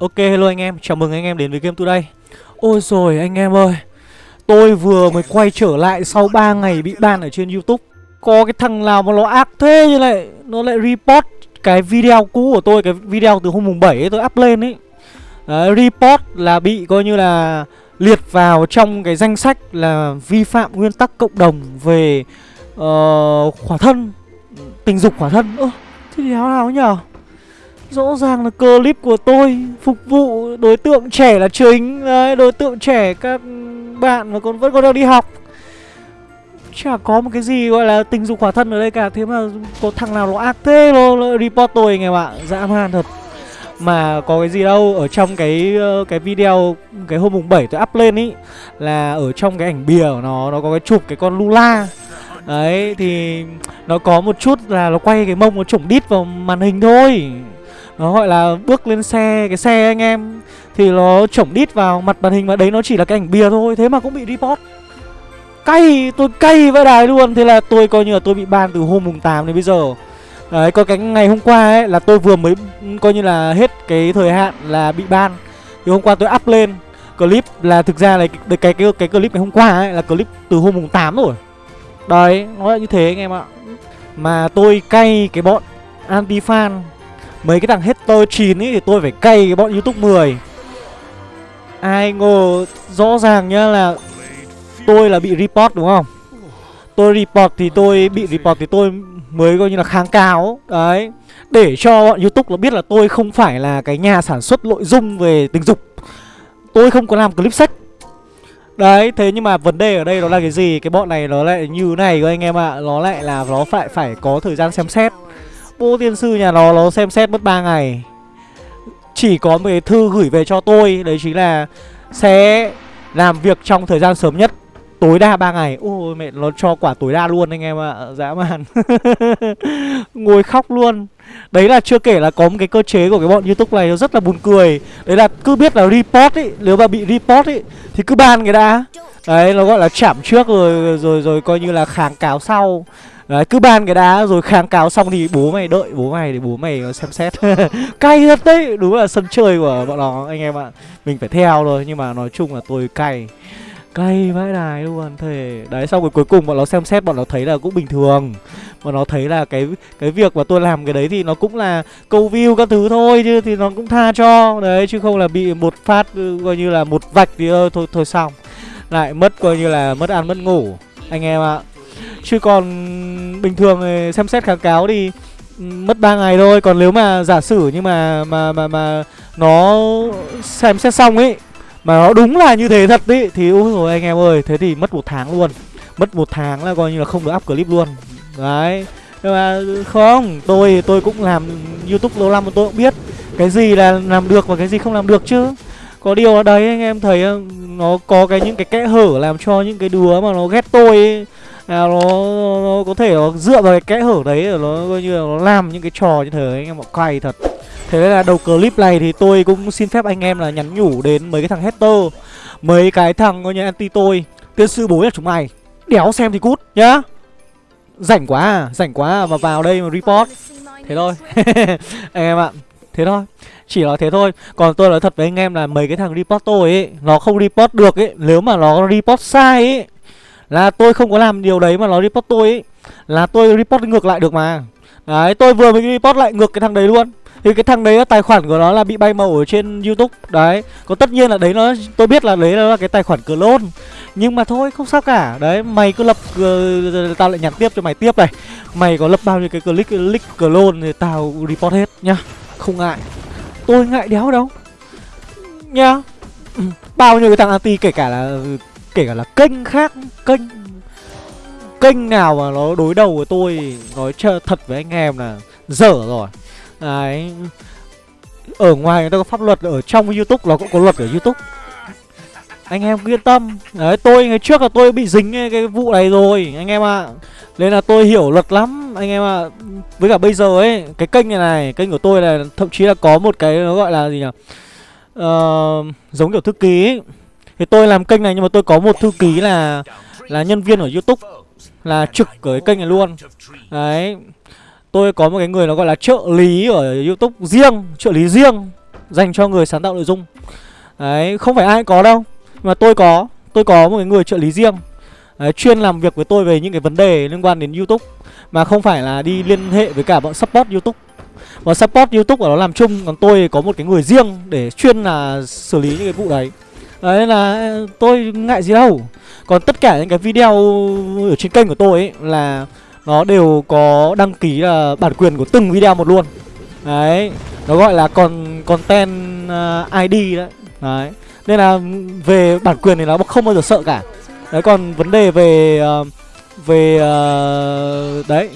Ok hello anh em, chào mừng anh em đến với Game Today. Ôi rồi anh em ơi. Tôi vừa mới quay trở lại sau 3 ngày bị ban ở trên Youtube. Có cái thằng nào mà nó ác thế như này Nó lại report cái video cũ của tôi Cái video từ hôm mùng 7 ấy tôi up lên ấy. Đấy, report là bị coi như là liệt vào trong cái danh sách là vi phạm nguyên tắc cộng đồng về uh, khỏa thân tình dục khỏa thân. Ơ thế thì nào nào nhở Rõ ràng là clip của tôi phục vụ đối tượng trẻ là chính. Đấy, đối tượng trẻ các bạn mà còn vẫn còn đang đi học. Chả có một cái gì gọi là tình dục khỏa thân ở đây cả. Thế mà có thằng nào nó ác thế nó, nó report tôi anh em ạ Dã man thật. Mà có cái gì đâu Ở trong cái ờ, cái video Cái hôm mùng 7 tôi up lên ý Là ở trong cái ảnh bìa của nó Nó có cái chụp cái con Lula. Đấy thì nó có một chút là nó quay cái mông nó chủng đít vào màn hình thôi nó gọi là bước lên xe cái xe anh em. Thì nó chổng đít vào mặt màn hình mà đấy nó chỉ là cái ảnh bìa thôi thế mà cũng bị report. Cay tôi cay với đài luôn. Thế là tôi coi như là tôi bị ban từ hôm mùng 8 đến bây giờ. Đấy có cái ngày hôm qua ấy là tôi vừa mới ừ, coi như là hết cái thời hạn là bị ban. Thì hôm qua tôi up lên. Clip là thực ra là cái cái cái, cái clip ngày hôm qua ấy là clip từ hôm mùng 8 rồi. Đấy nó là như thế anh em ạ. Mà tôi cay cái bọn anti fan Mấy cái thằng hater 9 ấy thì tôi phải cay cái bọn youtube 10 Ai ngờ rõ ràng nhá là Tôi là bị report đúng không? Tôi report thì tôi bị report thì tôi mới coi như là kháng cáo. Đấy. Để cho bọn youtube nó biết là tôi không phải là cái nhà sản xuất nội dung về tình dục. Tôi không có làm clip sách Đấy, thế nhưng mà vấn đề ở đây nó là cái gì? Cái bọn này nó lại như này các anh em ạ. Nó lại là nó phải phải có thời gian xem xét. Bố tiên sư nhà nó nó xem xét mất 3 ngày. Chỉ có một cái thư gửi về cho tôi, Đấy chính là Sẽ làm việc trong thời gian sớm nhất, Tối đa 3 ngày. Ôi, mẹ, nó cho quả tối đa luôn anh em ạ à. Dã man. Ngồi khóc luôn. Đấy là chưa kể là có một cái cơ chế của cái bọn youtube này nó rất là buồn cười. Đấy là cứ biết là report ấy Nếu mà bị report ấy Thì cứ ban cái đã. Đấy, nó gọi là chạm trước rồi rồi rồi coi như là kháng cáo sau. Đấy, cứ ban cái đá rồi kháng cáo xong thì bố mày đợi, bố mày để bố mày ờ, xem xét. Cay thật đấy, Đúng là sân chơi của bọn nó, anh em ạ. Mình phải theo thôi, nhưng mà nói chung là tôi cay. Cay vãi đài luôn, thề. Đấy, xong rồi cuối cùng bọn nó xem xét, bọn nó thấy là cũng bình thường. Bọn nó thấy là cái cái việc mà tôi làm cái đấy thì nó cũng là câu view các thứ thôi, chứ thì nó cũng tha cho. Đấy, chứ không là bị một phát ừ, coi như là một vạch thì thôi thôi xong. Lại mất coi như là mất ăn mất ngủ, Anh em ạ. Chứ còn bình thường xem xét kháng cáo thì ừ, mất 3 ngày thôi. Còn nếu mà giả sử nhưng mà mà mà mà nó xem xét xong ấy Mà nó đúng là như thế thật ý, Thì ôi rồi anh em ơi, Thế thì mất một tháng luôn. Mất một tháng là coi như là không được up clip luôn. Đấy. Nhưng mà không, Tôi tôi cũng làm youtube lâu năm mà tôi cũng biết Cái gì là làm được và cái gì không làm được chứ. Có điều ở đấy anh em thấy ừ, Nó có cái những cái kẽ hở làm cho những cái đứa mà nó ghét tôi ấy à, nó, nó có thể nó dựa vào cái kẽ hở đấy rồi nó coi như là nó làm những cái trò như thế anh em bọn cay thật. Thế nên là đầu clip này thì tôi cũng xin phép anh em là nhắn nhủ đến mấy cái thằng hater mấy cái thằng coi như anti tôi tiên sư bố là chúng mày đéo xem thì cút nhá. Rảnh quá à rảnh quá à, mà vào đây mà report. Thế thôi. Anh em ạ thế thôi. Chỉ là thế thôi. Còn tôi nói thật với anh em là mấy cái thằng report tôi ấy nó không report được ấy. Nếu mà nó report sai ấy là tôi không có làm điều đấy mà nó report tôi ấy Là tôi report ngược lại được mà. Đấy tôi vừa mới report lại ngược cái thằng đấy luôn. Thì cái thằng đấy tài khoản của nó là bị bay màu ở trên youtube. Đấy Còn tất nhiên là đấy nó Tôi biết là đấy là cái tài khoản clone. Nhưng mà thôi không sao cả. Đấy mày cứ lập uh, Tao lại nhắn tiếp cho mày tiếp này. Mày có lập bao nhiêu cái click, click clone Thì tao report hết nhá. Không ngại. Tôi ngại đéo đâu. Nhá. Bao nhiêu cái thằng anti kể cả là kể cả là kênh khác kênh kênh nào mà nó đối đầu với tôi nói cho thật với anh em là dở rồi đấy ở ngoài người ta có pháp luật ở trong youtube nó cũng có luật ở youtube anh em cứ yên tâm đấy tôi ngày trước là tôi bị dính cái vụ này rồi anh em ạ à. nên là tôi hiểu luật lắm anh em ạ à. với cả bây giờ ấy cái kênh này này kênh của tôi là thậm chí là có một cái nó gọi là gì nhỉ uh, giống kiểu thư ký ấy. Thì tôi làm kênh này nhưng mà tôi có một thư ký là là nhân viên ở YouTube là trực ở cái kênh này luôn. Đấy. Tôi có một cái người nó gọi là trợ lý ở YouTube riêng, trợ lý riêng. dành cho người sáng tạo nội dung đấy không phải ai có đâu mà tôi có tôi có một cái người trợ lý riêng đấy, chuyên làm việc với tôi về những cái vấn đề liên quan đến youtube mà không phải là đi liên hệ với cả bọn support youtube bọn support youtube ở đó làm chung còn tôi có một cái người riêng để chuyên là xử lý những cái vụ đấy đấy là tôi ngại gì đâu. Còn tất cả những cái video ở trên kênh của tôi ấy là nó đều có đăng ký là bản quyền của từng video một luôn. Đấy nó gọi là con content à, uh, id đấy. Đấy nên là về bản quyền thì nó không bao giờ sợ cả. Đấy còn vấn đề về uh, về uh, đấy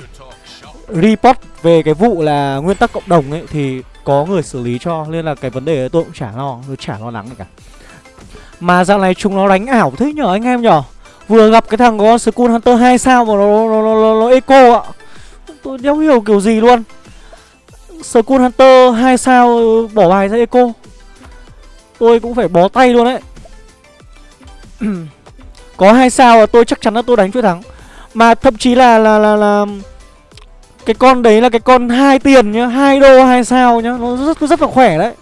report về cái vụ là nguyên tắc cộng đồng ấy thì có người xử lý cho nên là cái vấn đề tôi cũng chả lo tôi chả lo lắng cả mà dạo này chúng nó đánh ảo thế nhở anh em nhở? Vừa gặp cái thằng có Skull Hunter 2 sao mà nó nó, nó, nó, nó eco ạ. Tôi đéo hiểu kiểu gì luôn. Skull Hunter 2 sao bỏ bài ra eco. Tôi cũng phải bó tay luôn đấy. Có hai sao là tôi chắc chắn là tôi đánh chuỗi thắng. Mà thậm chí là là là là cái con đấy là cái con hai tiền nhá hai đô hai sao nhá nó rất rất là khỏe đấy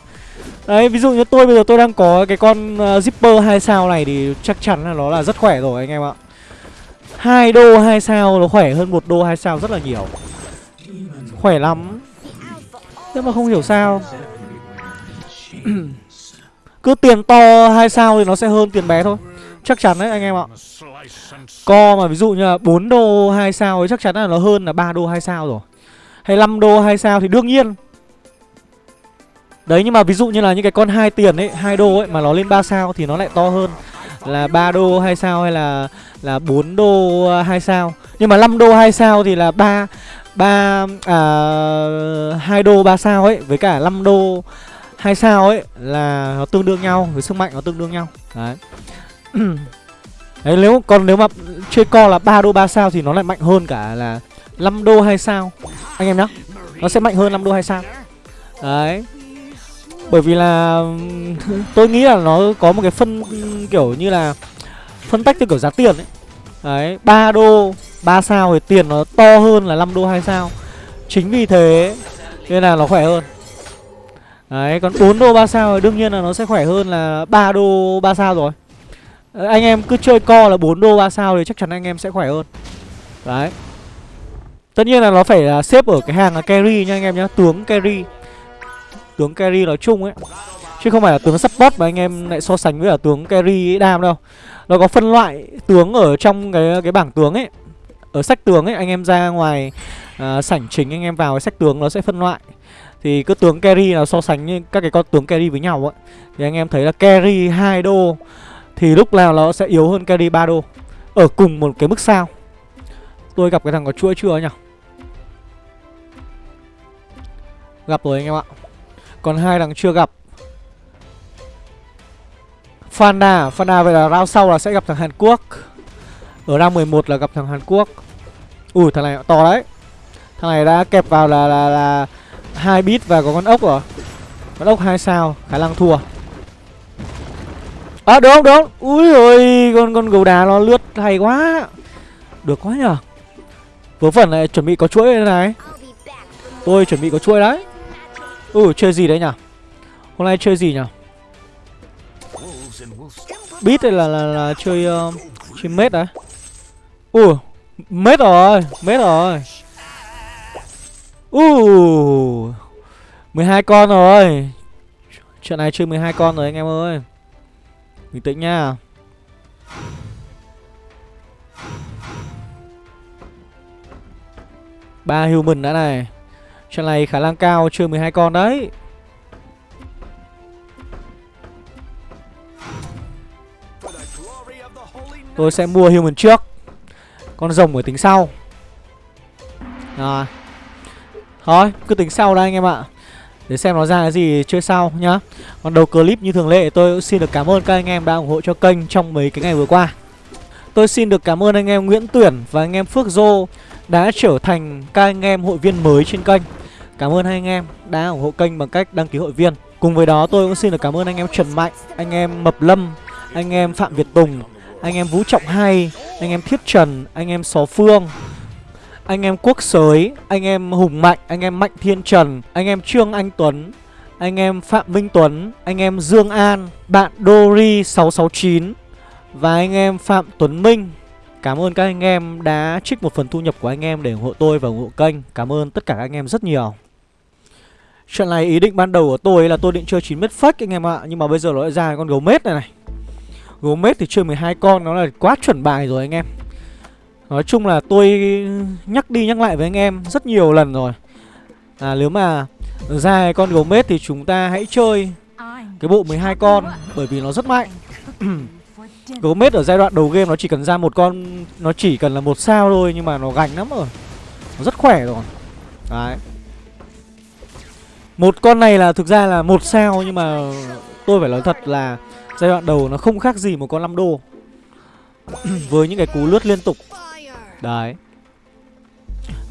đấy ví dụ như tôi bây giờ tôi đang có cái con uh, zipper 2 sao này thì chắc chắn là nó là rất khỏe rồi anh em ạ. Hai đô 2 sao nó khỏe hơn một đô 2 sao rất là nhiều. Khỏe lắm. Thế mà không hiểu sao. Cứ tiền to 2 sao thì nó sẽ hơn tiền bé thôi. Chắc chắn đấy anh em ạ. Co mà ví dụ như là 4 đô 2 sao ấy chắc chắn là nó hơn là 3 đô 2 sao rồi. Hay 5 đô 2 sao thì đương nhiên đấy, nhưng mà ví dụ như là những cái con hai tiền ấy, hai đô ấy mà nó lên 3 sao thì nó lại to hơn là 3 đô 2 sao hay là là 4 đô 2 sao nhưng mà 5 đô 2 sao thì là 3 3 à 2 đô 3 sao ấy, với cả 5 đô 2 sao ấy là nó tương đương nhau, với sức mạnh nó tương đương nhau đấy Đấy, nếu, còn nếu mà chơi co là 3 đô 3 sao thì nó lại mạnh hơn cả là 5 đô 2 sao. Anh em nhá. Nó sẽ mạnh hơn 5 đô 2 sao. Đấy. Bởi vì là tôi nghĩ là nó có một cái phân kiểu như là phân tách theo kiểu giá tiền ấy. Đấy, 3 đô 3 sao thì tiền nó to hơn là 5 đô 2 sao. Chính vì thế nên là nó khỏe hơn. Đấy, còn 4 đô 3 sao thì đương nhiên là nó sẽ khỏe hơn là 3 đô 3 sao rồi. Anh em cứ chơi co là 4 đô 3 sao thì chắc chắn anh em sẽ khỏe hơn Đấy Tất nhiên là nó phải là xếp ở cái hàng là carry nha anh em nhá Tướng carry Tướng carry nói chung ấy. Chứ không phải là tướng support mà anh em lại so sánh với ở tướng carry đam đâu. Nó có phân loại tướng ở trong cái cái bảng tướng ấy. Ở sách tướng ấy anh em ra ngoài uh, sảnh chính anh em vào cái sách tướng nó sẽ phân loại. Thì cứ tướng carry là so sánh như các cái con tướng carry với nhau ấy Thì anh em thấy là carry 2 đô thì lúc nào nó sẽ yếu hơn carry 3 đô. Ở cùng một cái mức sao. Tôi gặp cái thằng có chuỗi chưa nhỉ? Gặp rồi anh em ạ. Còn hai thằng chưa gặp. Fana Fana vậy là round sau là sẽ gặp thằng Hàn Quốc. Ở round 11 là gặp thằng Hàn Quốc. Ui thằng này to đấy. Thằng này đã kẹp vào là là là hai bit và có con ốc rồi. Con ốc hai sao khả năng thua. À được không, được không? Ui ôi con con gấu đá nó lướt hay quá. Được quá nhở Vớ phần này chuẩn bị có chuỗi này. Tôi chuẩn bị có chuỗi đấy. Ừ chơi gì đấy nhỉ? Hôm nay chơi gì nhỉ? Beat đây là, là, là chơi uh, Chơi mết đấy. Ủa Mết rồi Mết rồi. Ừ, uh 12 con rồi. Trận này chơi 12 con rồi anh em ơi. Bình tĩnh nha. Ba human đã này. Trận này khả năng cao chơi 12 con đấy. Tôi sẽ mua human trước. Con rồng ở tính sau. Rồi. Thôi, cứ tính sau đây anh em ạ. Để xem nó ra cái gì chơi sau nhá. Còn đầu clip như thường lệ, tôi cũng xin được cảm ơn các anh em đã ủng hộ cho kênh trong mấy cái ngày vừa qua. Tôi xin được cảm ơn anh em Nguyễn Tuyển và anh em Phước Dô đã trở thành các anh em hội viên mới trên kênh Cảm ơn hai anh em đã ủng hộ kênh bằng cách đăng ký hội viên Cùng với đó tôi cũng xin được cảm ơn anh em Trần Mạnh, anh em Mập Lâm, anh em Phạm Việt Tùng, anh em Vũ Trọng Hay, anh em Thiết Trần, anh em Xó Phương anh em Quốc Sới, anh em Hùng Mạnh, anh em Mạnh Thiên Trần, anh em Trương Anh Tuấn, Anh em Phạm Minh Tuấn Anh em Dương An Bạn Dori669 Và anh em Phạm Tuấn Minh Cảm ơn các anh em đã trích một phần thu nhập của anh em để ủng hộ tôi và ủng hộ kênh. Cảm ơn tất cả các anh em rất nhiều. Trận này ý định ban đầu của tôi là tôi định chơi 9 mét fake anh em ạ, Nhưng mà bây giờ nó lại ra con gấu mết này này. Gấu mết thì chơi 12 con, nó là quá chuẩn bài rồi anh em. Nói chung là tôi nhắc đi nhắc lại với anh em rất nhiều lần rồi. À nếu mà ra con gấu mết thì chúng ta hãy chơi cái bộ 12 con, Bởi vì nó rất mạnh. Gấu mết ở giai đoạn đầu game nó chỉ cần ra một con, Nó chỉ cần là một sao thôi, nhưng mà nó gành lắm rồi. Nó rất khỏe rồi. Đấy. Một con này là thực ra là một sao, nhưng mà tôi phải nói thật là Giai đoạn đầu nó không khác gì một con 5 đô. Với những cái cú lướt liên tục. Đấy.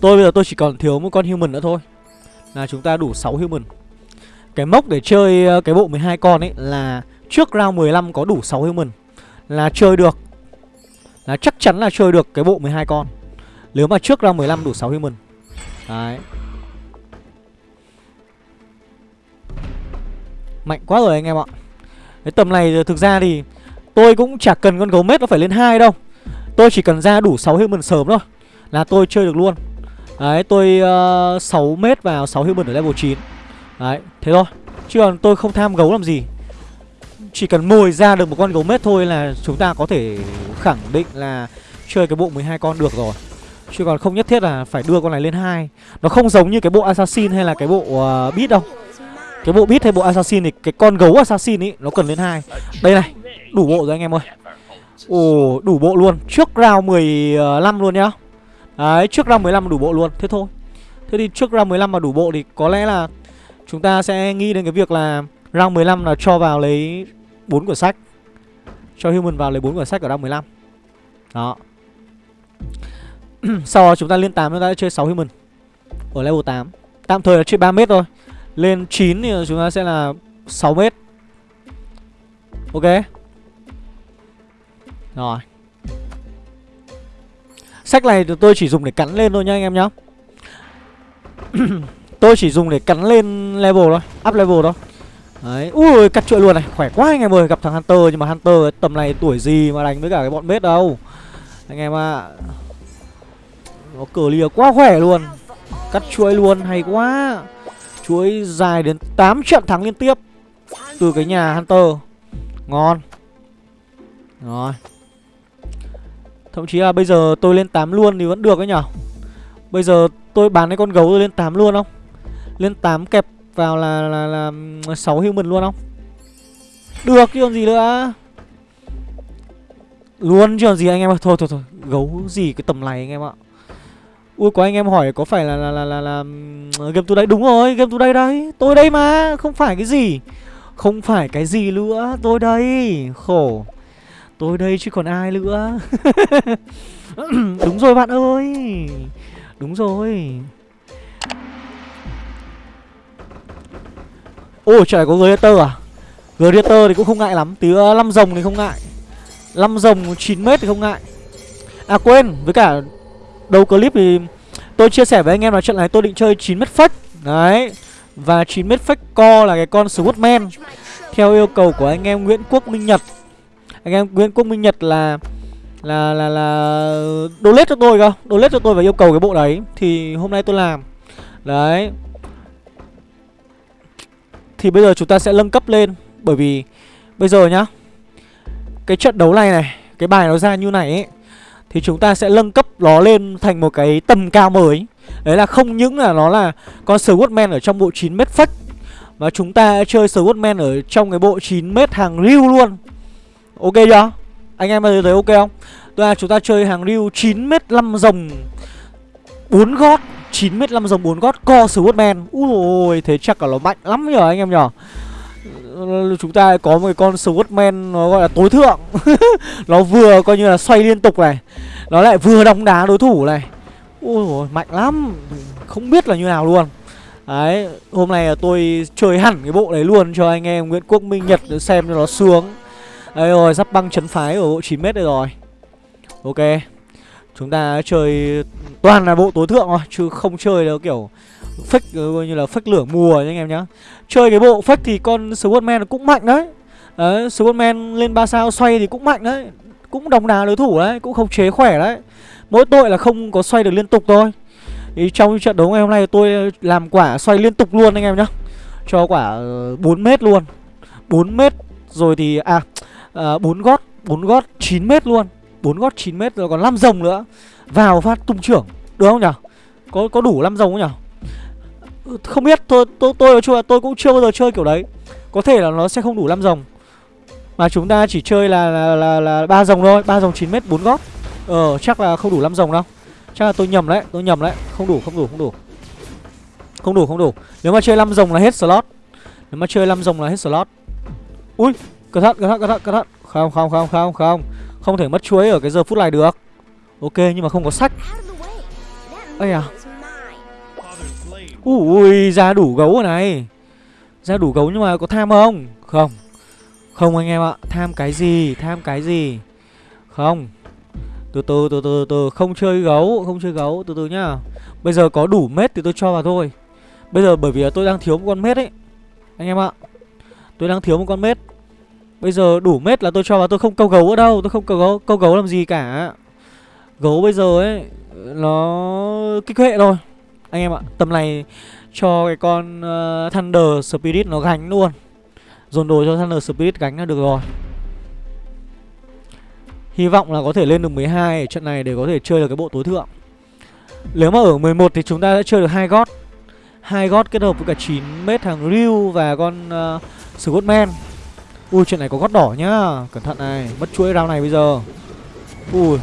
Tôi bây giờ tôi chỉ còn thiếu một con human nữa thôi. Là chúng ta đủ 6 human. Cái mốc để chơi ờ, cái bộ 12 con ấy là Trước round 15 có đủ 6 human. Là chơi được. Là chắc chắn là chơi được cái bộ 12 con. Nếu mà trước round 15 đủ 6 human Đấy. Mạnh quá rồi anh em ạ. Cái tầm này thực ra thì Tôi cũng chả cần con gấu mết nó phải lên hai đâu. Tôi chỉ cần ra đủ 6 human sớm thôi Là tôi chơi được luôn. Đấy tôi ờ, uh, 6 mét vào 6 human ở level 9 Đấy thế thôi. Chứ còn tôi không tham gấu làm gì. Chỉ cần mồi ra được một con gấu mết thôi là chúng ta có thể khẳng định là Chơi cái bộ 12 con được rồi. Chứ còn không nhất thiết là phải đưa con này lên hai. Nó không giống như cái bộ assassin hay là cái bộ uh, beat đâu. Cái bộ beat hay bộ assassin thì cái con gấu assassin ấy nó cần lên hai. Đây này đủ bộ rồi anh em ơi. Ồ, đủ bộ luôn. Trước round 15 luôn nhá. Đấy, trước round 15 đủ bộ luôn. Thế thôi. Thế thì trước round 15 mà đủ bộ thì có lẽ là Chúng ta sẽ nghĩ đến cái việc là Round 15 là cho vào lấy 4 quyển sách. Cho human vào lấy 4 quyển sách ở đăng 15 Đó. Sau đó chúng ta lên 8 chúng ta sẽ chơi 6 human Ở level 8 Tạm thời là chơi 3 mét thôi. Lên 9 thì chúng ta sẽ là 6 mét. Ok. Rồi. Sách này tôi chỉ dùng để cắn lên thôi nha anh em nhá. Tôi chỉ dùng để cắn lên level thôi, Up level thôi. Đấy, ui cắt chuỗi luôn này, khỏe quá anh em ơi Gặp thằng Hunter nhưng mà Hunter tầm này tuổi gì mà đánh với cả cái bọn bết đâu. Anh em ạ. À. Nó clear quá khỏe luôn. Cắt chuỗi luôn, hay quá. Chuỗi dài đến 8 trận thắng liên tiếp Từ cái nhà Hunter. Ngon. Rồi. Thậm chí là bây giờ tôi lên 8 luôn thì vẫn được ấy nhở? Bây giờ tôi bán cái con gấu tôi lên 8 luôn không? Lên 8 kẹp vào là, là, là 6 human luôn không? Được chứ còn gì nữa? Luôn chứ còn gì anh em ạ? Thôi thôi thôi Gấu gì cái tầm này anh em ạ? Ui có anh em hỏi có phải là là là là, là game tôi đây? Đúng rồi game tôi đây đây tôi đây mà không phải cái gì. Không phải cái gì nữa tôi đây. Khổ. Tôi đây chứ còn ai nữa. Đúng rồi bạn ơi. Đúng rồi. Ôi trời có Greater à? Greater thì cũng không ngại lắm. Tí uh, 5 rồng thì không ngại. 5 rồng 9m thì không ngại. À quên với cả Đầu clip thì Tôi chia sẻ với anh em là trận này tôi định chơi 9m fake Đấy. Và 9m fake co là cái con Swordman. Theo yêu cầu của anh em Nguyễn Quốc Minh Nhật. Anh em Nguyễn Quốc Minh Nhật là là là là donate cho tôi cơ. Donate cho tôi và yêu cầu cái bộ đấy. Thì hôm nay tôi làm. Đấy thì bây giờ chúng ta sẽ nâng cấp lên bởi vì bây giờ nhá, cái trận đấu này này, cái bài nó ra như này ấy, thì chúng ta sẽ nâng cấp nó lên thành một cái tầm cao mới đấy là không những là nó là con Swordman ở trong bộ 9 m phách, mà chúng ta chơi Swordman ở trong cái bộ 9 m hàng riu luôn Ok chưa? Anh em thấy ok không? Tức là chúng ta chơi hàng riu 9m5 rồng 4 gót 9m5 dòng 4 gót co Swordman Úi ôi thế chắc là nó mạnh lắm nhờ anh em nhở Chúng ta có một cái con Swordman nó gọi là tối thượng. Nó vừa coi như là xoay liên tục này Nó lại vừa đóng đá đối thủ này. Ui ôi mạnh lắm. Không biết là như nào luôn. Đấy Hôm nay là tôi chơi hẳn cái bộ đấy luôn cho anh em Nguyễn Quốc Minh Nhật xem cho nó sướng. Đây rồi, sắp băng chấn phái ở bộ 9m đây rồi. Ok. Chúng ta chơi toàn là bộ tối thượng thôi Chứ không chơi đâu kiểu Fake ờ, coi như là fake lửa mùa nha anh em nhá. Chơi cái bộ fake thì con Swordman cũng mạnh đấy. Đấy, Swordman lên 3 sao xoay thì cũng mạnh đấy. Cũng đồng đá đối thủ đấy, cũng không chế khỏe đấy. Mỗi tội là không có xoay được liên tục thôi. Thì trong trận đấu ngày hôm nay tôi làm quả xoay liên tục luôn anh em nhá. Cho quả ờ, 4 mét luôn. 4 mét rồi thì à, ờ, à 4 gót 4 gót 9 mét luôn bốn gót 9 mét rồi còn 5 rồng nữa. Vào phát tung trưởng Được không nhỉ Có có đủ 5 rồng không nhỉ Không biết tôi tôi tôi nói chung là tôi cũng chưa bao giờ chơi kiểu đấy. Có thể là nó sẽ không đủ 5 rồng. Mà chúng ta chỉ chơi là là là, là 3 rồng thôi 3 rồng 9 mét 4 gót. Ờ chắc là không đủ 5 rồng đâu. Chắc là tôi nhầm đấy Tôi nhầm đấy. Không đủ không đủ không đủ. Không đủ không đủ. Nếu mà chơi 5 rồng là hết slot. Nếu mà chơi 5 rồng là hết slot. Ui Cẩn thận cẩn thận cẩn thận cẩn thận. Không không không không không. Không thể mất chuối ở cái giờ phút này được. Ok, nhưng mà không có sách. Ây à Ui ra đủ gấu rồi này. Ra đủ gấu nhưng mà có tham không? Không. Không anh em ạ. Tham cái gì? Tham cái gì? Không. Từ từ từ từ từ không chơi gấu, không chơi gấu. Từ từ nhá. Bây giờ có đủ mét thì tôi cho vào thôi. Bây giờ bởi vì tôi đang thiếu một con mét ấy. Anh em ạ. Tôi đang thiếu một con mét bây giờ đủ mét là tôi cho vào tôi không câu gấu ở đâu tôi không câu gấu câu gấu làm gì cả. Gấu bây giờ ấy nó kích hệ rồi anh em ạ tầm này cho cái con uh, thunder spirit nó gánh luôn. Dồn đồ cho thunder spirit gánh là được rồi. Hy vọng là có thể lên được 12 ở trận này để có thể chơi được cái bộ tối thượng. Nếu mà ở 11 thì chúng ta sẽ chơi được hai gót. Hai gót kết hợp với cả 9 mét thằng Ryu và con ờ, uh, Scottman Ui, chuyện này có gót đỏ nhá. Cẩn thận này, Mất chuỗi round này bây giờ. Ui,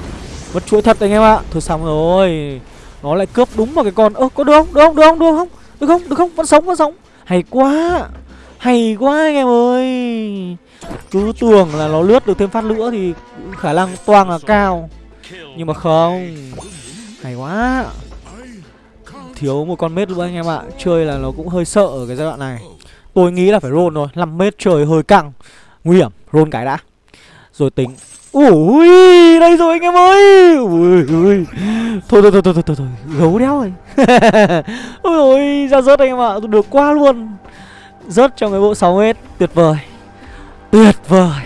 Mất chuỗi thật anh em ạ. Thôi xong rồi. Nó lại cướp đúng vào cái con Ơ, có được không? Được không? Được không? Được không? Được không? Được không? Vẫn sống vẫn sống. Hay quá. Hay quá anh em ơi. Cứ tưởng là nó lướt được thêm phát nữa thì khả năng toang là cao. Nhưng mà không. Hay quá. Thiếu một con mết nữa anh em ạ. Chơi là nó cũng hơi sợ ở cái giai đoạn này. Tôi nghĩ là phải roll rồi 5 mét trời hơi căng. Nguy hiểm Roll cái đã. Rồi tính Ui Đây rồi anh em ơi. Ui ui. Thôi thôi thôi thôi thôi, thôi, thôi. Gấu đéo rồi Ôi ôi Ra rớt anh em ạ Được quá luôn. Rớt trong cái bộ 6 hết, Tuyệt vời. Tuyệt vời.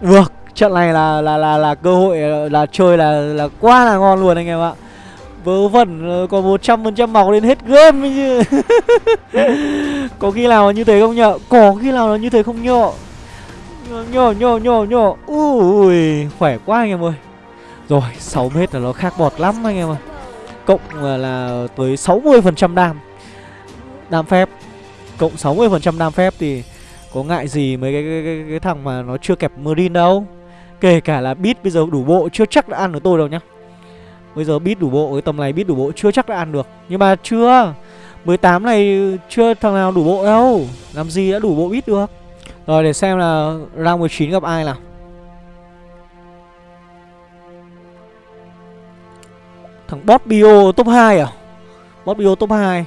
Được trận này là là là là cơ hội là chơi là là quá là ngon luôn anh em ạ. Vớ vẩn ờ, còn một trăm phần trăm máu đến hết game chứ. Có khi nào như thế không nhở? Có khi nào là như thế không nhở? Nhổ nhổ nhổ nhổ ui khỏe quá anh em ơi. Rồi 6 mét là nó khác bọt lắm anh em ơi. Cộng là tới 60 phần trăm đam. Đam phép. Cộng 60 phần trăm đam phép thì có ngại gì mấy cái, cái, cái, cái thằng mà nó chưa kẹp Marine đâu. Kể cả là bit bây giờ đủ bộ chưa chắc đã ăn được tôi đâu nhá. Bây giờ bit đủ bộ, cái tầm này bit đủ bộ chưa chắc đã ăn được. Nhưng mà chưa. 18 này chưa thằng nào đủ bộ đâu. Làm gì đã đủ bộ bit được? Rồi để xem là round 19 gặp ai nào. Thằng bot bio top 2 à? Bot bio top 2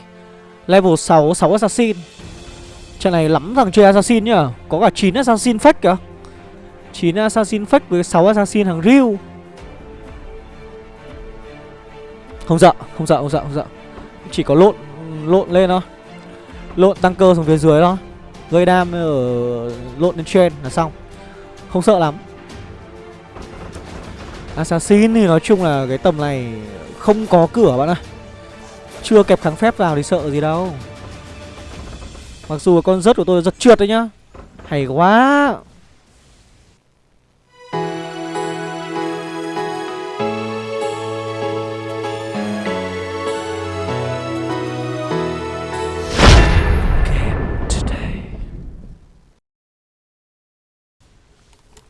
Level 6, 6 assassin. Trận này lắm thằng chơi assassin nhá Có cả 9 assassin fake kìa. 9 assassin fake với 6 assassin thằng Ryu. Không sợ, không sợ, không sợ, không sợ. Chỉ có lộn lộn lên thôi. Lộn tăng cơ xuống phía dưới thôi. Gây đam ở lộn lên trên là xong. Không sợ lắm. Assassin thì nói chung là cái tầm này không có cửa bạn ạ. Chưa kẹp kháng phép vào thì sợ gì đâu. Mặc dù con rớt của tôi rất trượt đấy nhá. Hay quá.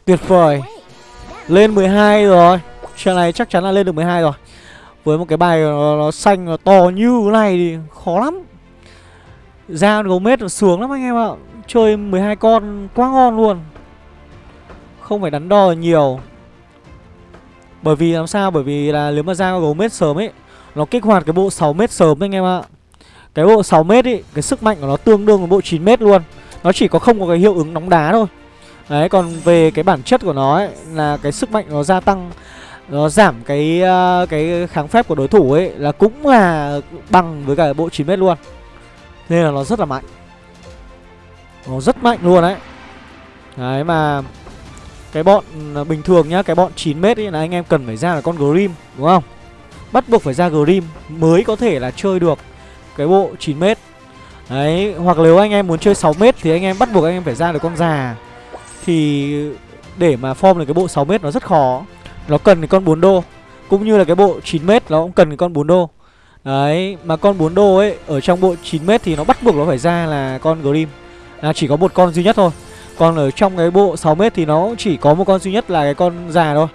Tuyệt vời. Lên 12 rồi. Trận này chắc chắn là lên được 12 rồi. Với một cái bài nó, nó xanh nó to như thế này thì khó lắm. Ra gấu mết sướng lắm anh em ạ. Chơi 12 con quá ngon luôn. Không phải đắn đo nhiều. Bởi vì làm sao? Bởi vì là nếu mà ra gấu mết sớm ấy Nó kích hoạt cái bộ 6 mét sớm anh em ạ. Cái bộ 6 mét ấy Cái sức mạnh của nó tương đương với bộ 9 mét luôn. Nó chỉ có không có cái hiệu ứng nóng đá thôi. Đấy còn về cái bản chất của nó ấy Là cái sức mạnh nó gia tăng nó giảm cái uh, cái kháng phép của đối thủ ấy là cũng là bằng với cả bộ 9m luôn. Nên là nó rất là mạnh. Nó rất mạnh luôn đấy. Đấy mà cái bọn ờ, bình thường nhá cái bọn 9m ấy là anh em cần phải ra là con Grim đúng không? Bắt buộc phải ra Grim mới có thể là chơi được cái bộ 9m đấy hoặc nếu anh em muốn chơi 6m thì anh em bắt buộc anh em phải ra được con già thì để mà form được cái bộ 6m nó rất khó. Nó cần cái con 4 đô. Cũng như là cái bộ 9m nó cũng cần cái con 4 đô. Đấy, Mà con 4 đô ấy, Ở trong bộ 9m thì nó bắt buộc nó phải ra là con Grim. Là chỉ có một con duy nhất thôi. Còn ở trong cái bộ 6m thì nó chỉ có một con duy nhất là cái con già thôi.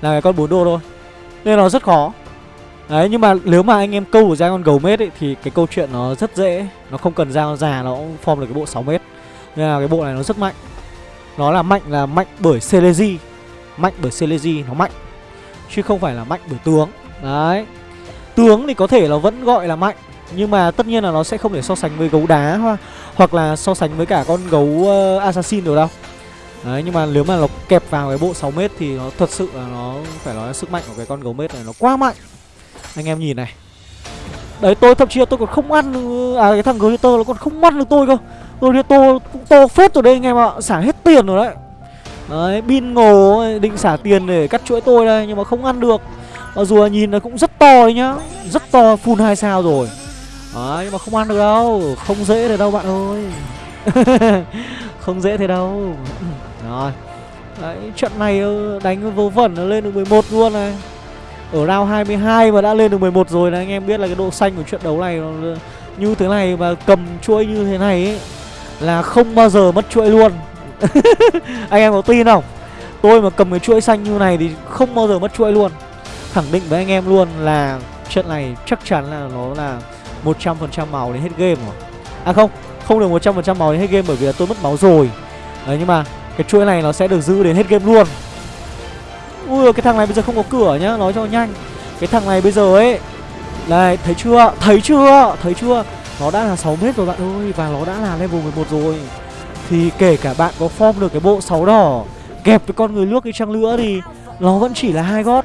Là cái con 4 đô thôi. Nên nó rất khó. Đấy, nhưng mà nếu mà anh em câu ra con gấu mết ấy, Thì cái câu chuyện nó rất dễ. Nó không cần ra con già, nó cũng form được cái bộ 6m Nên là cái bộ này nó rất mạnh nó là mạnh là mạnh bởi Celesi Mạnh bởi Celesi nó mạnh Chứ không phải là mạnh bởi tướng. Đấy. Tướng thì có thể là vẫn gọi là mạnh Nhưng mà tất nhiên là nó sẽ không thể so sánh với gấu đá hoa, Hoặc là so sánh với cả con gấu uh, Assassin được đâu. Đấy nhưng mà nếu mà nó kẹp vào cái bộ 6m Thì nó thật sự là nó phải nói là sức mạnh của cái con gấu mết này nó quá mạnh. Anh em nhìn này. Đấy tôi thậm chí là tôi còn không ăn À cái thằng Glitter nó còn không ăn được tôi cơ. Tôi to to phết rồi đây anh em ạ. Xả hết tiền rồi đấy. Đấy bin ngồ định xả tiền để cắt chuỗi tôi đây, Nhưng mà không ăn được. Mặc dù nhìn nó cũng rất to đấy nhá. Rất to, full 2 sao rồi. Đấy, nhưng mà không ăn được đâu. Không dễ thế đâu bạn ơi. Không dễ thế đâu. Rồi. Đấy, trận này ờ, đánh vô vẩn nó lên được 11 luôn này. Ở round 22 mà đã lên được 11 rồi là anh em biết là cái độ xanh của trận đấu này Như thế này mà cầm chuỗi như thế này ấy là không bao giờ mất chuỗi luôn. Anh em có tin không? Tôi mà cầm cái chuỗi xanh như này thì không bao giờ mất chuỗi luôn. Khẳng định với anh em luôn là trận này chắc chắn là nó là 100% màu đến hết game rồi. À không, không được 100% màu đến hết game bởi vì là tôi mất máu rồi. Đấy nhưng mà cái chuỗi này nó sẽ được giữ đến hết game luôn. Ui cái thằng này bây giờ không có cửa nhá, nói cho nhanh. Cái thằng này bây giờ ấy Này, thấy chưa? Thấy chưa? Thấy chưa? Nó đã là 6 mét rồi bạn ơi Và nó đã là level 11 rồi. Thì kể cả bạn có form được cái bộ 6 đỏ Kẹp với con người nước đi chăng nữa thì Nó vẫn chỉ là hai gót.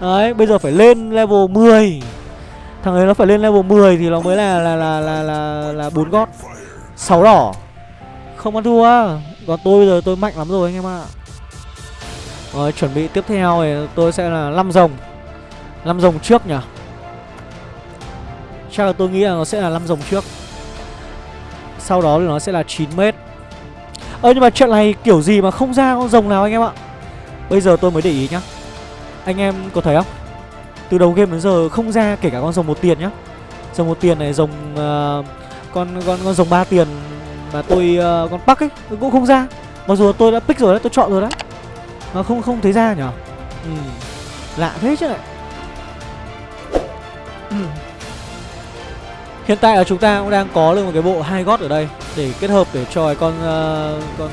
Đấy bây giờ phải lên level 10 Thằng ấy nó phải lên level 10 thì nó mới là là là là là, là 4 gót. 6 đỏ. Không ăn thua. Còn tôi bây giờ tôi mạnh lắm rồi anh em ạ. Rồi chuẩn bị tiếp theo thì tôi sẽ là 5 rồng. 5 rồng trước nhỉ? Chắc là tôi nghĩ là nó sẽ là 5 dòng trước. Sau đó thì nó sẽ là 9 mét. Ơ nhưng mà trận này kiểu gì mà không ra con rồng nào anh em ạ? Bây giờ tôi mới để ý nhá. Anh em có thấy không? Từ đầu game đến giờ không ra kể cả con rồng một tiền nhá. Rồng một tiền này rồng uh, Con con con rồng ba tiền Mà tôi uh, con bắc ấy cũng không ra. Mặc dù tôi đã pick rồi đấy tôi chọn rồi đấy. Mà không không thấy ra nhở? Ừ. Lạ thế chứ lại. Ừ. Hiện tại là chúng ta cũng đang có được một cái bộ hai gót ở đây để kết hợp để cho cái con uh, con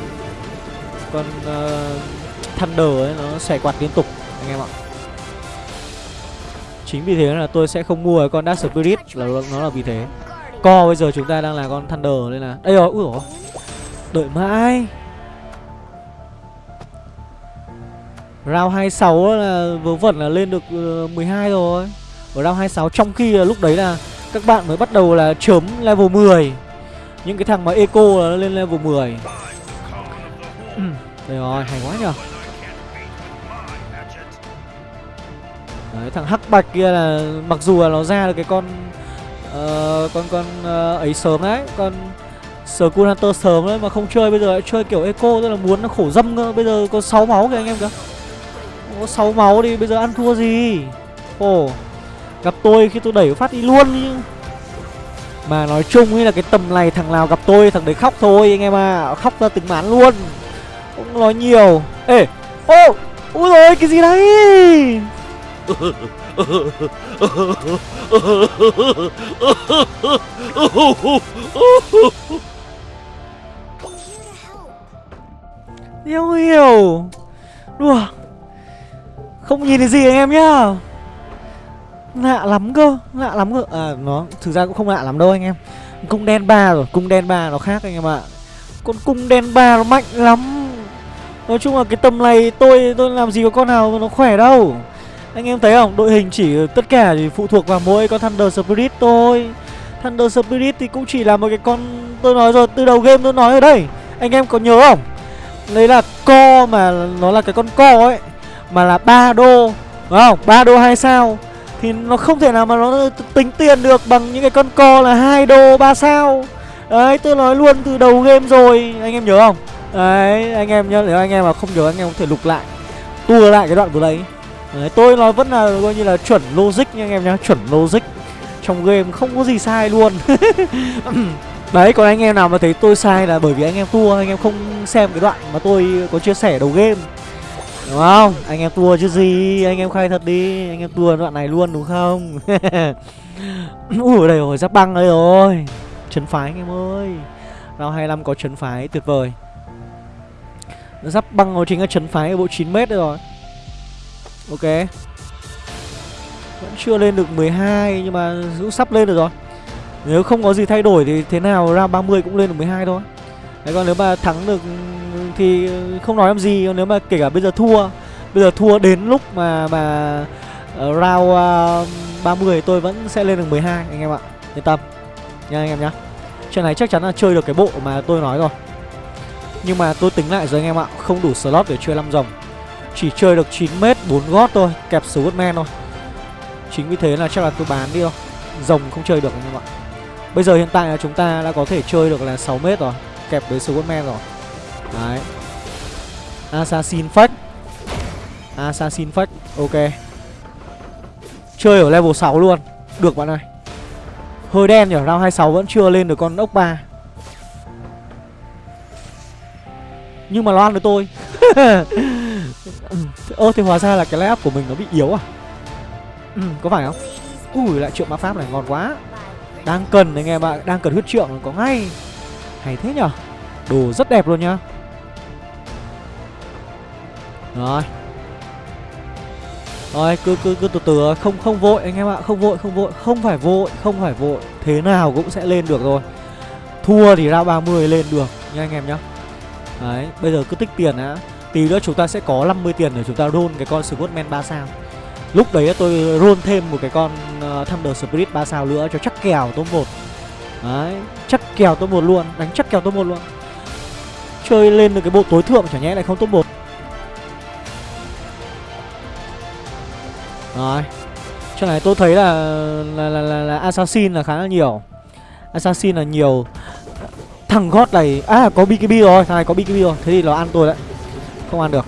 con uh, Thunder ấy nó xẻ quạt liên tục anh em ạ. Chính vì thế là tôi sẽ không mua cái con Dark Spirit là nó là vì thế. Co bây giờ chúng ta đang là con Thunder nên là đây rồi, Ủa dồi. Đợi mãi. Round 26 là vớ vẩn là lên được ờ, 12 rồi. Ở round 26 trong khi là lúc đấy là các bạn mới bắt đầu là chớm level 10 Những cái thằng mà eco là lên level 10 ừ, Đây rồi, hay quá nhở Đấy, thằng hắc bạch kia là mặc dù là nó ra được cái con uh, con con uh, ấy sớm đấy, con Skull Hunter sớm đấy mà không chơi bây giờ lại chơi kiểu eco tức là muốn nó khổ dâm cơ. Bây giờ có 6 máu kìa anh em kìa. Có 6 máu đi bây giờ ăn thua gì. Ồ. Oh. Gặp tôi khi tôi đẩy phát đi luôn chứ Mà nói chung ấy là cái tầm này thằng nào gặp tôi, thằng đấy khóc thôi anh em à Khóc ra từng mán luôn. Không nói nhiều. Ê, Ô Úi rồi cái gì đấy? Yêu hiểu Đùa. Không nhìn thấy gì anh em nhá. Lạ lắm cơ Lạ lắm cơ. À nó thực ra cũng không lạ lắm đâu anh em. Cung đen ba rồi Cung đen ba nó khác anh em ạ. Con cung đen ba nó mạnh lắm. Nói chung là cái tầm này tôi tôi làm gì có con nào nó khỏe đâu. Anh em thấy không? Đội hình chỉ tất cả thì phụ thuộc vào mỗi con Thunder Spirit thôi. Thunder Spirit thì cũng chỉ là một cái con Tôi nói rồi, từ đầu game tôi nói ở đây. Anh em có nhớ không? Đấy là co mà nó là cái con co ấy Mà là ba đô Đúng không? ba đô hai sao. Thì nó không thể nào mà nó tính tiền được bằng những cái con co là hai đô 3 sao. Đấy tôi nói luôn từ đầu game rồi. Anh em nhớ không? Đấy anh em nhớ nếu anh em mà không nhớ anh em có thể lục lại Tua lại cái đoạn vừa đấy. Đấy, tôi nói vẫn là coi như là chuẩn logic nha anh em nhá Chuẩn logic. Trong game không có gì sai luôn. Đấy còn anh em nào mà thấy tôi sai là bởi vì anh em tua Anh em không xem cái đoạn mà tôi có chia sẻ đầu game. Đúng không? Anh em tua chứ gì? Anh em khai thật đi. Anh em tua đoạn này luôn, đúng không? Ui, đây rồi, giáp băng đây rồi. Trấn phái, anh em ơi. Round 25 có trấn phái, tuyệt vời. Giáp băng nó chính là trấn phái ở bộ 9m rồi. Ok. Vẫn chưa lên được 12 Nhưng mà cũng sắp lên được rồi. Nếu không có gì thay đổi thì thế nào, ra 30 cũng lên được 12 thôi. Đấy, còn nếu mà thắng được thì ờ, không nói làm gì Nếu mà kể cả bây giờ thua Bây giờ thua đến lúc mà mà uh, round ờ, uh, 30 tôi vẫn sẽ lên được 12 anh em ạ. Yên tâm Nha anh em nhá. Trận này chắc chắn là chơi được cái bộ mà tôi nói rồi. Nhưng mà tôi tính lại rồi anh em ạ Không đủ slot để chơi 5 dòng. Chỉ chơi được 9m 4 gót thôi Kẹp số men thôi. Chính vì thế là chắc là tôi bán đi thôi. Rồng không chơi được anh em ạ. Bây giờ hiện tại là chúng ta đã có thể chơi được là 6m rồi Kẹp với men rồi. Đấy. Assassin Fact Assassin Fact Ok. Chơi ở level 6 luôn. Được bạn ơi. Hơi đen nhỉ, round 26 vẫn chưa lên được con ốc 3 Nhưng mà nó ăn với tôi. Ơ thì hóa ra là cái layup của mình nó bị yếu à? Ừ, Có phải không? Ui lại trượng ma pháp này ngon quá. Đang cần anh em ạ Đang cần huyết trượng có ngay. Hay thế nhở Đồ rất đẹp luôn nhá. Rồi rồi cứ cứ cứ từ từ không không vội anh em ạ, không vội không vội, không phải vội, không phải vội, thế nào cũng sẽ lên được rồi. Thua thì ra 30 lên được nha anh em nhá. Đấy, bây giờ cứ tích tiền đã. Tí nữa chúng ta sẽ có 50 tiền để chúng ta roll cái con Scottman 3 sao. Lúc đấy tôi roll thêm một cái con uh, Thunder Spirit 3 sao nữa cho chắc kèo top 1. Đấy, chắc kèo top 1 luôn, đánh chắc kèo top 1 luôn. Chơi lên được cái bộ tối thượng chả nhẽ lại không top 1. Rồi. Trận này tôi thấy là là, là, là, là Assassin là khá là nhiều. Assassin là nhiều. Thằng gót này À có BKB rồi Thằng này có BKB rồi. Thế thì nó ăn tôi đấy. Không ăn được.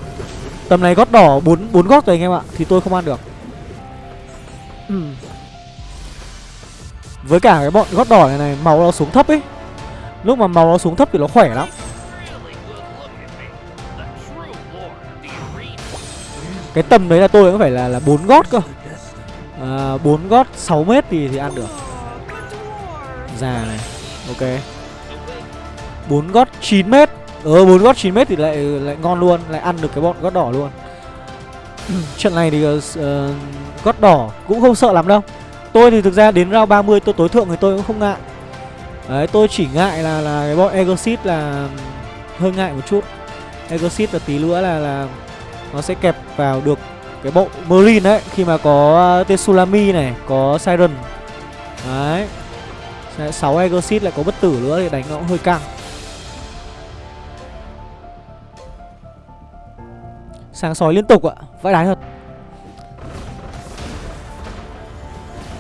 Tầm này gót đỏ 4, 4 gót rồi anh em ạ Thì tôi không ăn được. Ừ. Với cả cái bọn gót đỏ này này Màu nó xuống thấp ấy. Lúc mà màu nó xuống thấp thì nó khỏe lắm Cái tầm đấy là tôi cũng phải là là bốn gót cơ. À, 4 gót 6 mét thì, thì ăn được. Già này Ok. 4 gót 9 mét. Ờ 4 gót 9 mét thì lại lại ngon luôn Lại ăn được cái bọn gót đỏ luôn. Trận này thì uh, gót đỏ cũng không sợ lắm đâu. Tôi thì thực ra đến round 30 tôi tối thượng thì tôi cũng không ngại. Đấy tôi chỉ ngại là là cái bọn Egosit là hơi ngại một chút. Egosit là tí nữa là là nó sẽ kẹp vào được cái bộ Merlin đấy khi mà có à, uh, Tetsulami này, có Siren. Đấy. 6 Exit lại có bất tử nữa thì đánh nó cũng hơi căng. Sáng sói liên tục ạ, vãi đái thật.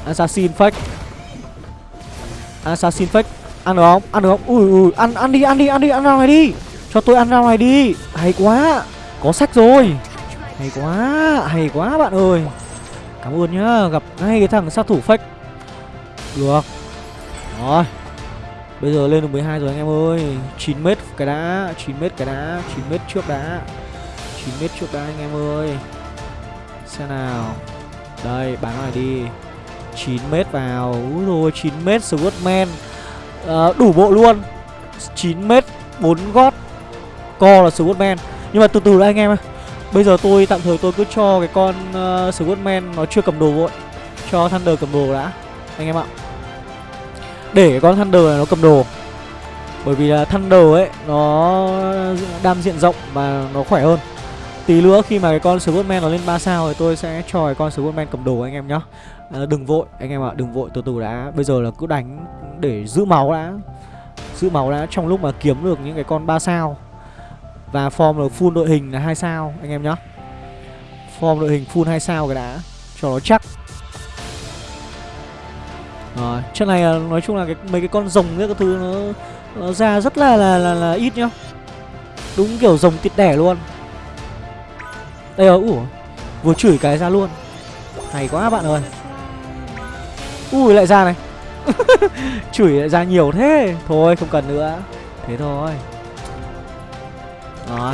Assassin fake. Assassin fake. Ăn được không? Ăn được không? Ui ui, ăn ăn đi, ăn đi, ăn đi, ăn ra ngoài đi. Cho tôi ăn ra ngoài đi. Hay quá. Có sách rồi. Hay quá Hay quá bạn ơi. Cảm ơn nhá Gặp ngay cái thằng sát thủ fake. Được. Rồi. Bây giờ lên được 12 rồi anh em ơi. 9m cái đá 9m cái đá 9m trước đá. 9m trước đá anh em ơi. Xem nào. Đây bán này đi. 9m vào. Úi rồi 9m Swordman à, ờ, Đủ bộ luôn. 9m 4 gót. Co là Swordman nhưng mà từ từ đã anh em ơi. Bây giờ tôi tạm thời tôi cứ cho cái con ờ, uh, Squidman nó chưa cầm đồ vội. Cho Thunder cầm đồ đã Anh em ạ. Để cái con Thunder này nó cầm đồ. Bởi vì là Thunder ấy Nó đam diện rộng và nó khỏe hơn. Tí nữa khi mà cái con Squidman nó lên 3 sao thì tôi sẽ cho cái con Squidman cầm đồ anh em nhá. À, Đừng vội anh em ạ, đừng vội từ từ đã. Bây giờ là cứ đánh để giữ máu đã. Giữ máu đã trong lúc mà kiếm được những cái con 3 sao. Và form là full đội hình là hai sao anh em nhá. Form đội hình full 2 sao cái đã. Cho nó chắc. Rồi, trận này là, nói chung là cái mấy cái con rồng cái thứ nó, nó ra rất là, là là là ít nhá. Đúng kiểu rồng tịt đẻ luôn. Đây rồi, ủa Vừa chửi cái ra luôn. Hay quá bạn ơi. Ui lại ra này. Chửi lại ra nhiều thế. Thôi không cần nữa. Thế thôi. Đó.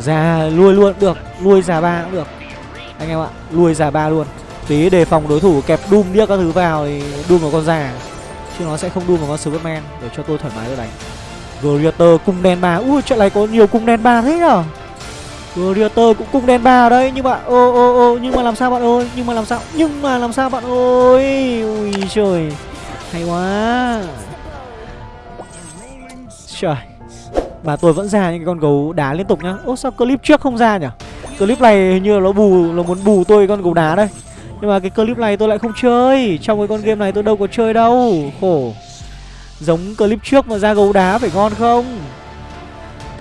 Ra lui luôn, được. Lui già ba cũng được. Anh em ạ Lui già ba luôn. Tí đề phòng đối thủ kẹp đun điếc các thứ vào Thì Doom vào con già. Chứ nó sẽ không đun vào con Superman, Để cho tôi thoải mái tôi đánh. Gladiator, cung đen ba. Ui, trận này có nhiều cung đen ba thế nhở? Gladiator cũng cung đen ba ở đây Nhưng mà, ô ô ô, Nhưng mà làm sao bạn ơi? Nhưng mà làm sao? Nhưng mà làm sao bạn ơi? Ui trời, Hay quá. Trời. Mà tôi vẫn ra những con gấu đá liên tục nhá. Ô sao clip trước không ra nhỉ? Clip này hình như là nó bù, Nó muốn bù tôi con gấu đá đây. Nhưng mà cái clip này tôi lại không chơi. Trong cái con game này tôi đâu có chơi đâu. Khổ. Giống clip trước mà ra gấu đá phải ngon không?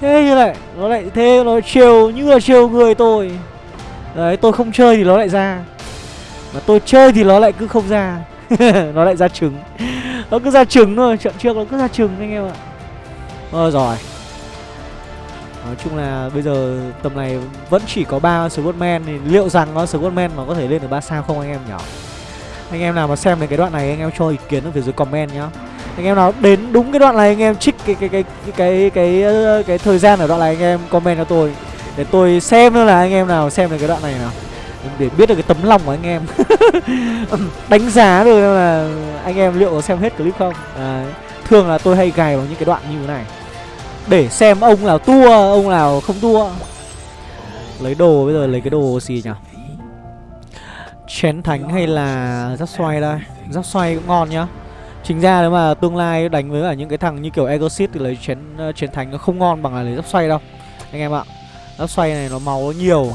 Thế như lại, Nó lại, thế nó chiều như là chiều người tôi. Đấy, tôi không chơi thì nó lại ra. Mà tôi chơi thì nó lại cứ không ra. Nó lại ra trứng. Nó cứ ra trứng thôi. Trận trước nó cứ ra trứng anh em ạ. Ờ rồi Nói chung là bây giờ tầm này vẫn chỉ có ba Squadman thì liệu rằng nó Squadman nó có thể lên được 3 sao không anh em nhỉ? Anh em nào mà xem đến cái đoạn này anh em cho ý kiến ở phía dưới comment nhá. Anh em nào đến đúng cái đoạn này anh em trích cái cái cái cái cái cái, cái, cái thời gian ở đoạn này anh em comment cho tôi. Để tôi xem nữa là anh em nào xem được cái đoạn này nào. Để biết được cái tấm lòng của anh em. Đánh giá được là anh em liệu có xem hết clip không? À, thường là tôi hay gài vào những cái đoạn như thế này để xem ông nào tua ông nào không tua. Lấy đồ bây giờ lấy cái đồ gì nhỉ? Chén thánh hay là giáp xoay đây? Giáp xoay cũng ngon nhá. Chính ra nếu mà tương lai đánh với cả những cái thằng như kiểu Exit thì lấy chén uh, chén thánh nó không ngon bằng là lấy giáp xoay đâu. Anh em ạ giáp xoay này nó máu nó nhiều.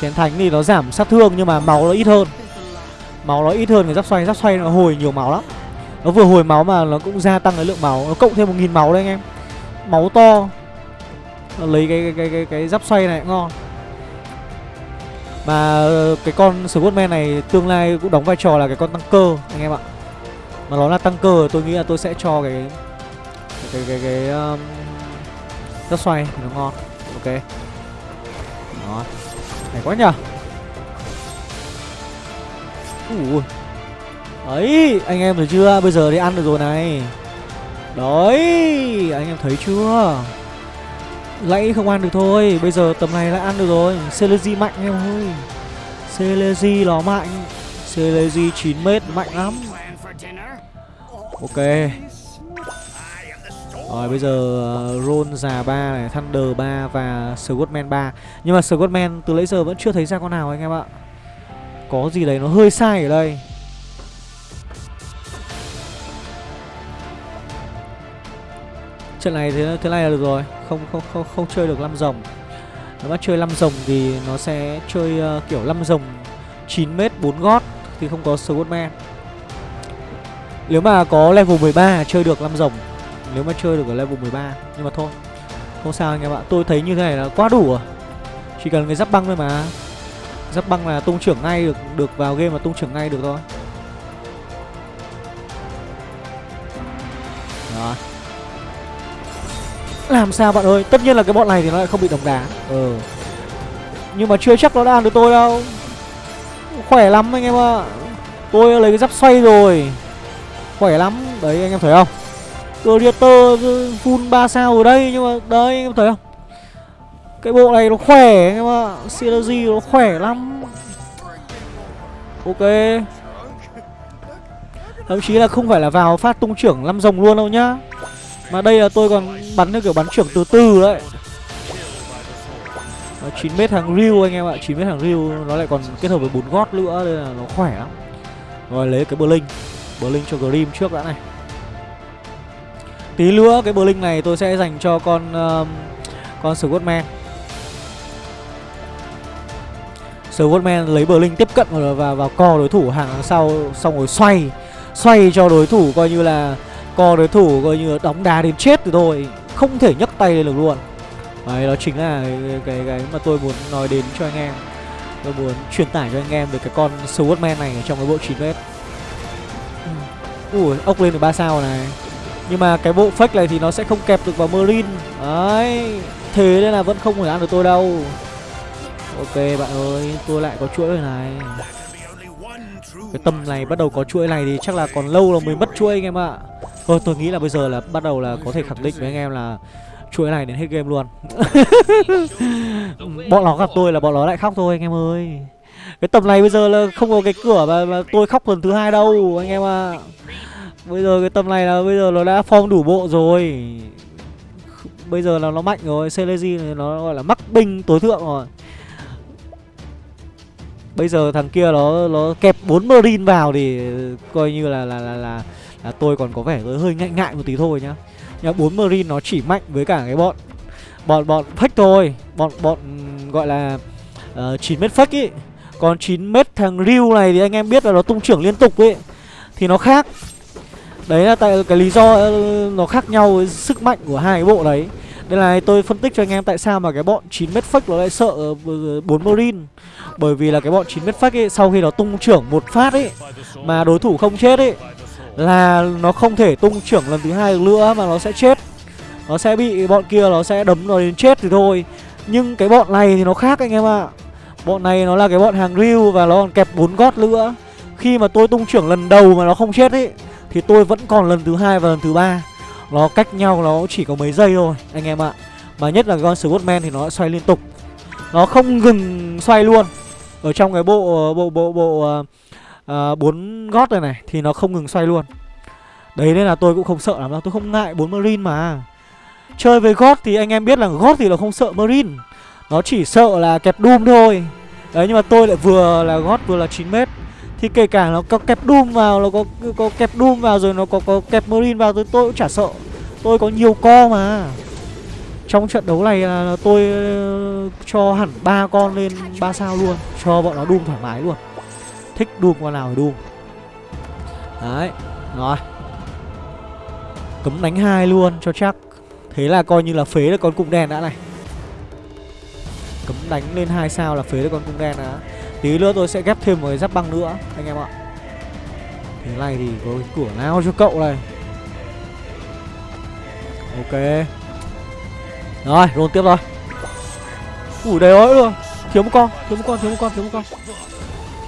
Chén thánh thì nó giảm sát thương nhưng mà máu nó ít hơn. Máu nó ít hơn cái giáp xoay. Giáp xoay nó hồi nhiều máu lắm. Nó vừa hồi máu mà nó cũng gia tăng cái lượng máu. Nó cộng thêm một nghìn máu đấy anh em máu to. Lấy cái cái cái cái, cái giáp xoay này cũng ngon. Mà ờ, cái con Squadman này tương lai cũng đóng vai trò là cái con tăng cơ anh em ạ. Mà nó là tăng cơ tôi nghĩ là tôi sẽ cho cái cái cái cái, um, giáp xoay thì nó ngon. Ok. Đó. Này quá nhở ui. Ấy anh em thấy chưa? Bây giờ đi ăn được rồi này. Đấy, Anh em thấy chưa? Lẫy không ăn được thôi, Bây giờ tầm này lại ăn được rồi. Celezy mạnh em ơi. Celezy nó mạnh. Celezy 9m mạnh lắm. Ok. Rồi, bây giờ ờ, Ron già 3 này, Thunder 3 và Scottman 3 Nhưng mà Scottman từ nãy giờ vẫn chưa thấy ra con nào anh em ạ. Có gì đấy nó hơi sai ở đây. Trận này thế thế này là được rồi. Không không không không chơi được năm rồng. Nếu mà chơi năm rồng thì nó sẽ chơi uh, kiểu năm rồng 9 mét 4 gót thì không có Scottman nếu mà có level 13 chơi được năm rồng. Nếu mà chơi được ở level 13 nhưng mà thôi. Không sao anh em ạ tôi thấy như thế này là quá đủ rồi. Chỉ cần cái giáp băng thôi mà. Giáp băng là tung trưởng ngay được được vào game mà tung trưởng ngay được thôi. Đó làm sao bạn ơi? Tất nhiên là cái bọn này thì nó lại không bị đồng đá Ừ. Nhưng mà chưa chắc nó đã ăn được tôi đâu. Khỏe lắm anh em ạ. À. Tôi lấy cái giáp xoay rồi. Khỏe lắm. Đấy anh em thấy không? Gladiator full 3 sao ở đây. Nhưng mà đấy anh em thấy không? Cái bộ này nó khỏe anh em ạ. À. Synergy nó khỏe lắm. Ok. Thậm chí là không phải là vào phát tung trưởng 5 rồng luôn đâu nhá mà đây là tôi còn bắn theo kiểu bắn trưởng từ từ đấy. Ờ, 9 mét hàng riu anh em ạ 9 mét hàng riu nó lại còn kết hợp với bốn gót nữa nên là nó khỏe lắm. Rồi lấy cái bờ linh cho grim trước đã này. Tí nữa cái bờ này tôi sẽ dành cho con uh, con Scottman Scottman lấy bờ tiếp cận và vào, vào co đối thủ hàng sau xong rồi xoay xoay cho đối thủ coi như là co đối thủ coi như là đóng đá đến chết rồi thôi không thể nhấc tay lên được luôn. Đấy đó chính là cái, cái cái mà tôi muốn nói đến cho anh em. Tôi muốn truyền tải cho anh em về cái con Swordman này trong cái bộ 9 mét ui ốc lên được ba sao này. Nhưng mà cái bộ fake này thì nó sẽ không kẹp được vào Marine Đấy Thế nên là vẫn không thể ăn được tôi đâu. Ok bạn ơi Tôi lại có chuỗi rồi này. Cái tâm này bắt đầu có chuỗi này thì chắc là còn lâu là mới mất chuỗi anh em ạ. Thôi tôi nghĩ là bây giờ là bắt đầu là có thể khẳng định với anh em là chuỗi này đến hết game luôn. Bọn nó gặp tôi là bọn nó lại khóc thôi anh em ơi. Cái tầm này bây giờ là không có cái cửa mà, mà tôi khóc lần thứ hai đâu anh em ạ. Bây giờ cái tầm này là bây giờ nó đã form đủ bộ rồi. Bây giờ là nó mạnh rồi Celesi nó gọi là mắc binh tối thượng rồi. Bây giờ thằng kia nó nó kẹp bốn Marine vào thì coi như là là là là, là tôi còn có vẻ hơi ngại ngại một tí thôi nhá. Nhưng bốn Marine nó chỉ mạnh với cả cái bọn bọn bọn fake thôi, bọn bọn gọi là ờ, uh, 9 mét fake ý. Còn 9 mét thằng Ryu này thì anh em biết là nó tung trưởng liên tục ấy thì nó khác. Đấy là tại cái lý do ờ, nó khác nhau với sức mạnh của hai cái bộ đấy. Đây là tôi phân tích cho anh em tại sao mà cái bọn 9 mét fake nó lại sợ ờ, 4 ờ, Marine. Bởi vì là cái bọn 9 mét fake ấy, Sau khi nó tung trưởng một phát ấy, Mà đối thủ không chết ấy, Là nó không thể tung trưởng lần thứ hai được nữa Mà nó sẽ chết. Nó sẽ bị bọn kia nó sẽ đấm nó đến chết thì thôi. Nhưng cái bọn này thì nó khác anh em ạ. À. Bọn này nó là cái bọn hàng real Và nó còn kẹp 4 gót nữa. Khi mà tôi tung trưởng lần đầu mà nó không chết ấy, Thì tôi vẫn còn lần thứ hai và lần thứ ba nó cách nhau nó chỉ có mấy giây thôi anh em ạ. Mà nhất là con Scottman thì nó xoay liên tục. Nó không ngừng xoay luôn. Ở trong cái bộ bộ bộ bộ uh, bốn gót này này Thì nó không ngừng xoay luôn. Đấy nên là tôi cũng không sợ lắm đâu Tôi không ngại bốn Marine mà. Chơi với gót thì anh em biết là gót thì nó không sợ Marine. Nó chỉ sợ là kẹp Doom thôi. Đấy nhưng mà tôi lại vừa là gót vừa là 9m thì kể cả nó có kẹp Doom vào Nó có có kẹp Doom vào rồi nó có có kẹp Marine vào tôi, tôi cũng chả sợ. Tôi có nhiều co mà. Trong trận đấu này là tôi ờ, cho hẳn ba con lên ba sao luôn Cho bọn nó Doom thoải mái luôn. Thích Doom con nào thì Doom. Đấy Rồi. Cấm đánh hai luôn cho chắc. Thế là coi như là phế được con cung đen đã này. Cấm đánh lên hai sao là phế được con cung đen đã. Tí nữa tôi sẽ ghép thêm một cái giáp băng nữa Anh em ạ. Thế này thì có cái cửa nào cho cậu này? Ok. Rồi, roll tiếp rồi Ủi đầy ơi luôn Thiếu một con, thiếu một con, thiếu một con, thiếu một con.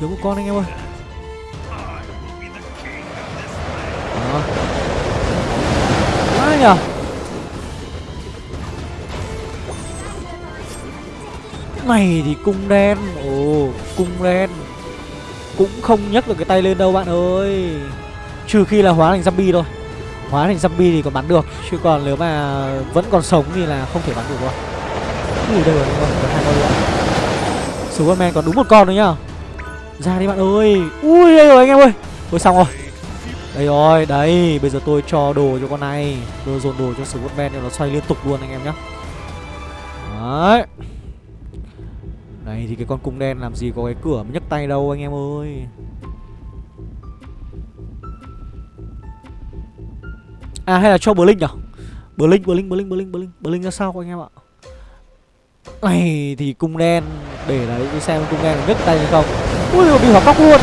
Thiếu một con anh em ơi. Đó. Ai nhờ? Này thì cung đen. Ồ, cung đen. Cũng không nhấc được cái tay lên đâu, bạn ơi. Trừ khi là hóa thành zombie thôi. Hóa thành zombie thì còn bắn được. Chứ còn nếu mà vẫn còn sống thì là không thể bắn được rồi ui, đây rồi còn hai con nữa superman còn đúng một con nữa nhá. Ra đi, bạn ơi. Ui đây rồi anh em ơi. Ôi, xong rồi. Đây rồi đấy bây giờ tôi cho đồ cho con này. Tôi dồn đồ cho superman cho nó xoay liên tục luôn, anh em nhá. Đấy này thì cái con cung đen làm gì có cái cửa nhấc tay đâu anh em ơi. À hay là cho Blink nhở? Blink, Blink, Blink, Blink, Blink Blink ra sao anh em ạ? Này thì cung đen Để đấy đi xem cung đen nhấc tay hay không. Ui bị hỏa cốc luôn.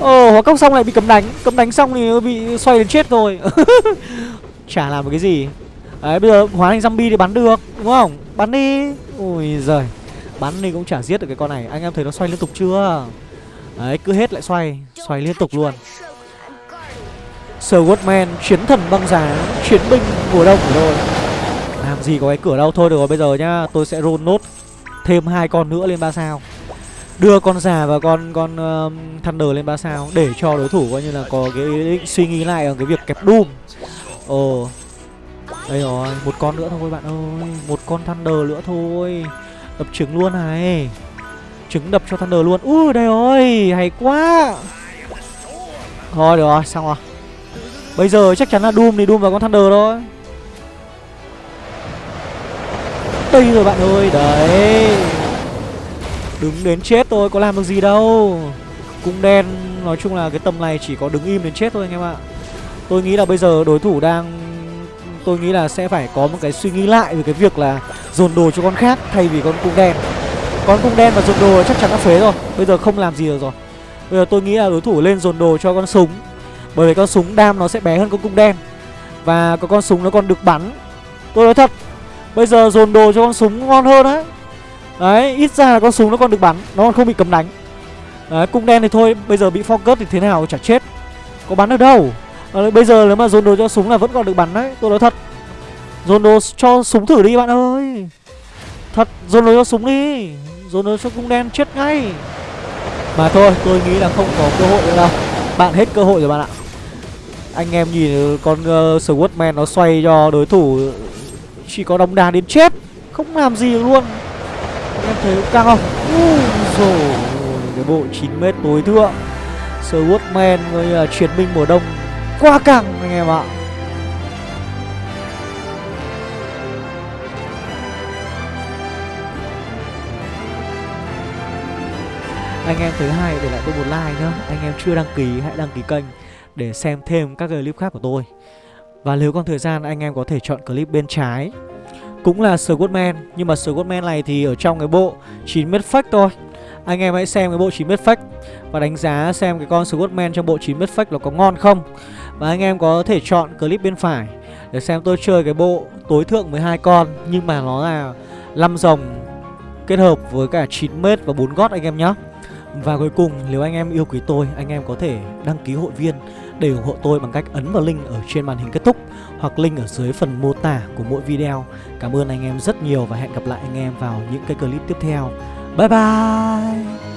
Ờ hỏa cốc xong lại bị cấm đánh. Cấm đánh xong thì bị xoay đến chết rồi. Chả làm một cái gì. Đấy bây giờ hóa thành zombie thì bắn được Đúng không? Bắn đi. Ui giời. Bắn đi cũng chả giết được cái con này. Anh em thấy nó xoay liên tục chưa? Đấy cứ hết lại xoay Xoay liên tục luôn. Swordman chiến thần băng giá Chiến binh mùa đông. Của tôi Làm gì có cái cửa đâu Thôi. Được rồi bây giờ nhá Tôi sẽ roll nốt Thêm hai con nữa lên ba sao. Đưa con già và con con uh, Thunder lên ba sao Để cho đối thủ coi như là có cái suy nghĩ lại ở cái việc kẹp Doom. Ồ. Đây rồi Một con nữa thôi bạn ơi. Một con Thunder nữa thôi. Đập trứng luôn này. Trứng đập cho Thunder luôn. Ui đây rồi, Hay quá. Thôi, được rồi, xong rồi. Bây giờ chắc chắn là Doom thì Doom vào con Thunder thôi. Đây rồi bạn ơi, Đấy. Đứng đến chết thôi, có làm được gì đâu. Cung đen, nói chung là cái tầm này chỉ có đứng im đến chết thôi anh em ạ. Tôi nghĩ là bây giờ đối thủ đang Tôi nghĩ là sẽ phải có một cái suy nghĩ lại về cái việc là Dồn đồ cho con khác thay vì con cung đen. Con cung đen và dồn đồ chắc chắn đã phế rồi Bây giờ không làm gì được rồi. Bây giờ tôi nghĩ là đối thủ lên dồn đồ cho con súng Bởi vì con súng đam nó sẽ bé hơn con cung đen. Và có con súng nó còn được bắn. Tôi nói thật Bây giờ dồn đồ cho con súng ngon hơn đấy Đấy, ít ra là con súng nó còn được bắn Nó còn không bị cấm đánh. Đấy, cung đen thì thôi, bây giờ bị focus thì thế nào chả chết. Có bắn được đâu à, Bây giờ nếu mà dồn đồ cho súng là vẫn còn được bắn đấy Tôi nói thật. Dồn đồ cho súng thử đi bạn ơi. Thật, dồn đồ cho súng đi. Dồn đồ cho cung đen chết ngay. Mà thôi, tôi nghĩ là không có cơ hội nữa đâu. Bạn hết cơ hội rồi bạn ạ. Anh em nhìn ừ, con uh, Swordman nó xoay cho đối thủ ừ, Chỉ có đóng đà đến chết. Không làm gì được luôn. Anh em thấy căng không? Ui dồi cái bộ 9m tối thượng. Swordman với uh, chiến binh mùa đông. Quá căng, anh em ạ. Anh em thấy hay để lại tôi một like nhá. Anh em chưa đăng ký, hãy đăng ký kênh Để xem thêm các clip khác của tôi. Và nếu còn thời gian, anh em có thể chọn clip bên trái. Cũng là Swordman, Nhưng mà Swordman này thì ở trong cái bộ 9m fake thôi. Anh em hãy xem cái bộ 9m fake Và đánh giá xem cái con Swordman trong bộ 9m fake nó có ngon không. Và anh em có thể chọn clip bên phải Để xem tôi chơi cái bộ tối thượng 12 con, Nhưng mà nó là 5 dòng kết hợp với cả 9m và 4 gót anh em nhé và cuối cùng, nếu anh em yêu quý tôi, Anh em có thể đăng ký hội viên Để ủng hộ tôi bằng cách ấn vào link ở trên màn hình kết thúc Hoặc link ở dưới phần mô tả của mỗi video. Cảm ơn anh em rất nhiều Và hẹn gặp lại anh em vào những cái clip tiếp theo. Bye bye!